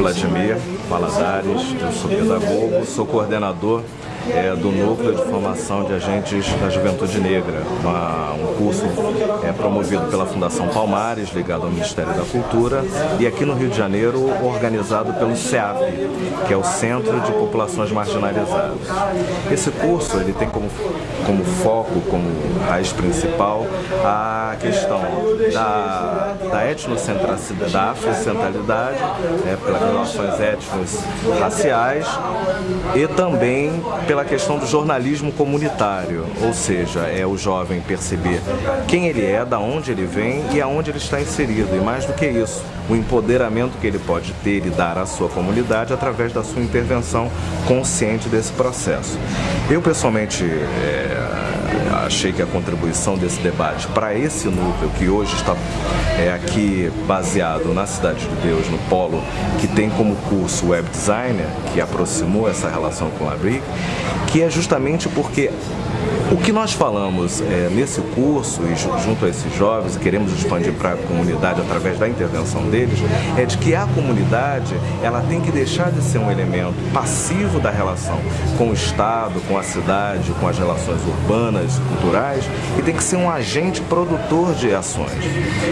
Vladimir Valadares, eu sou pedagogo, sou coordenador é, do Núcleo de Formação de Agentes da Juventude Negra, uma, um curso é, promovido pela Fundação Palmares, ligado ao Ministério da Cultura, e aqui no Rio de Janeiro organizado pelo CEAP, que é o Centro de Populações Marginalizadas. Esse curso ele tem como, como foco, como raiz principal, a questão da, da etnocentracidade, da afrocentralidade, é, pelas relações étnicas raciais e também pela questão do jornalismo comunitário, ou seja, é o jovem perceber quem ele é, da onde ele vem e aonde ele está inserido. E mais do que isso, o empoderamento que ele pode ter e dar à sua comunidade através da sua intervenção consciente desse processo. Eu pessoalmente é, achei que a contribuição desse debate para esse núcleo que hoje está é, aqui baseado na Cidade de Deus, no Polo, que tem como curso Web Designer, que aproximou essa relação com a Brick, que é justamente porque o que nós falamos é, nesse curso e junto a esses jovens, queremos expandir para a comunidade através da intervenção deles, é de que a comunidade ela tem que deixar de ser um elemento passivo da relação com o Estado, com a cidade, com as relações urbanas, culturais, e tem que ser um agente produtor de ações.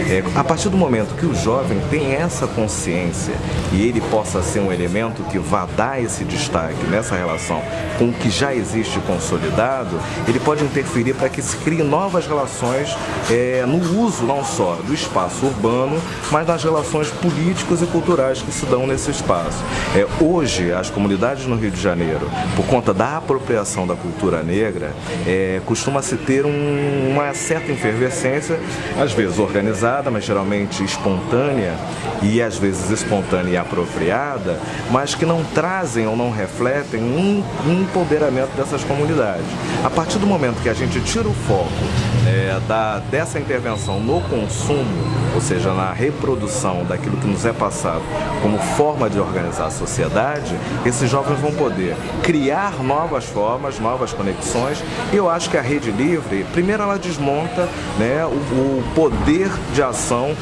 É, a partir do momento que o jovem tem essa consciência e ele possa ser um elemento que vá dar esse destaque nessa relação com o que já existe consolidado, ele pode interferir para que se criem novas relações é, no uso não só do espaço urbano, mas nas relações políticas e culturais que se dão nesse espaço. É, hoje, as comunidades no Rio de Janeiro, por conta da apropriação da cultura negra, é, costuma-se ter um, uma certa efervescência, às vezes organizada, mas geralmente espontânea, e às vezes espontânea e apropriada, mas que não trazem ou não refletem um, empoderamento dessas comunidades. A partir do momento que a gente tira o foco é, da, dessa intervenção no consumo, ou seja, na reprodução daquilo que nos é passado como forma de organizar a sociedade, esses jovens vão poder criar novas formas, novas conexões. E eu acho que a rede livre, primeiro ela desmonta né, o, o poder de ação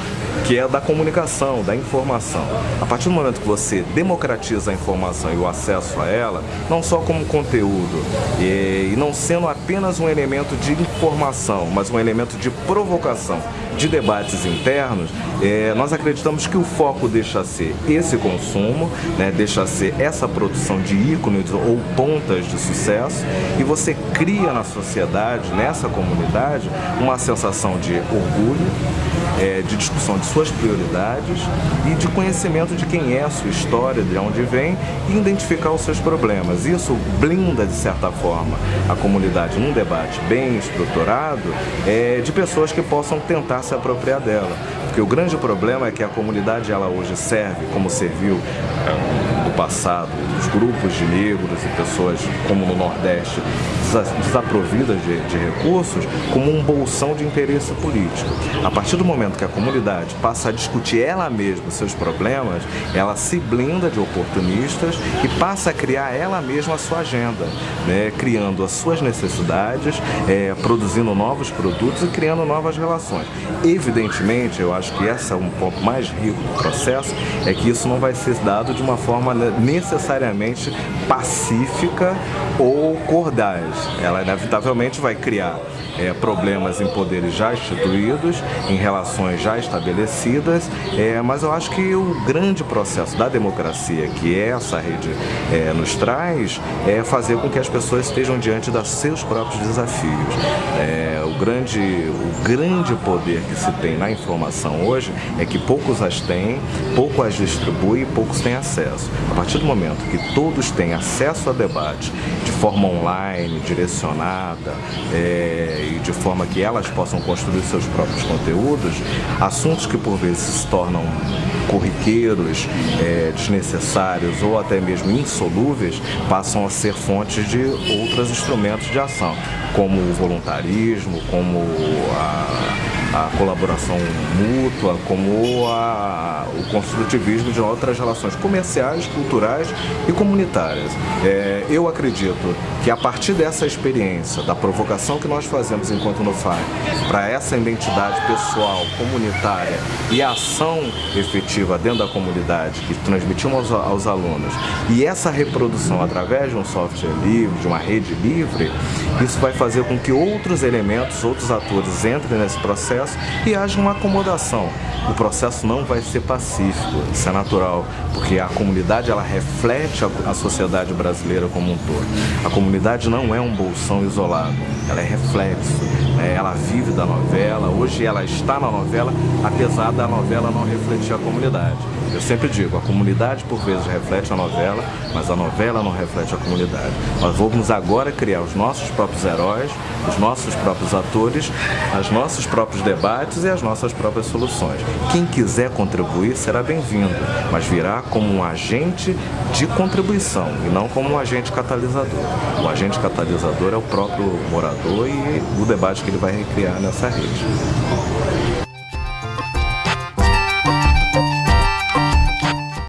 que é da comunicação, da informação. A partir do momento que você democratiza a informação e o acesso a ela, não só como conteúdo, e, e não sendo apenas um elemento de informação, mas um elemento de provocação, de debates internos, é, nós acreditamos que o foco deixa ser esse consumo, né, deixa ser essa produção de ícones ou pontas de sucesso e você cria na sociedade, nessa comunidade, uma sensação de orgulho, é, de discussão de suas prioridades e de conhecimento de quem é a sua história, de onde vem e identificar os seus problemas. Isso blinda, de certa forma, a comunidade num debate bem estruturado é, de pessoas que possam tentar se apropriar dela. Porque o grande problema é que a comunidade ela hoje serve como serviu no passado, os grupos de negros e pessoas como no Nordeste desaprovidas de, de, recursos como um bolsão de interesse político. A partir do momento que a comunidade passa a discutir ela mesma seus problemas, ela se blinda de oportunistas e passa a criar ela mesma a sua agenda, né? criando as suas necessidades, é, produzindo novos produtos e criando novas relações. Evidentemente, eu acho que esse é um ponto mais rico do processo, é que isso não vai ser dado de uma forma necessariamente pacífica ou cordais. Ela inevitavelmente vai criar é, problemas em poderes já instituídos, em relações já estabelecidas, é, mas eu acho que o grande processo da democracia que essa rede é, nos traz é fazer com que as pessoas estejam diante dos seus próprios desafios. É, o, grande, o grande poder que se tem na informação hoje é que poucos as têm, pouco as distribuem e poucos têm acesso. A partir do momento que todos têm acesso a debate de forma online, direcionada, é, de forma que elas possam construir seus próprios conteúdos, assuntos que por vezes se tornam corriqueiros, é, desnecessários ou até mesmo insolúveis, passam a ser fontes de outros instrumentos de ação, como o voluntarismo, como a a colaboração mútua, como a, o construtivismo de outras relações comerciais, culturais e comunitárias. É, eu acredito que a partir dessa experiência, da provocação que nós fazemos enquanto no FAI, para essa identidade pessoal, comunitária e ação efetiva dentro da comunidade que transmitimos aos, aos alunos, e essa reprodução através de um software livre, de uma rede livre, isso vai fazer com que outros elementos, outros atores entrem nesse processo e haja uma acomodação. O processo não vai ser pacífico, isso é natural, porque a comunidade ela reflete a, sociedade brasileira como um todo. A comunidade não é um bolsão isolado, ela é reflexo, né? ela vive da novela, hoje ela está na novela, apesar da novela não refletir a comunidade. Eu sempre digo, a comunidade por vezes reflete a novela, mas a novela não reflete a comunidade. Nós vamos agora criar os nossos próprios heróis, os nossos próprios atores, os nossos próprios debates e as nossas próprias soluções. Quem quiser contribuir será bem-vindo, mas virá como um agente de contribuição e não como um agente catalisador. O agente catalisador é o próprio morador e o debate que ele vai recriar nessa rede.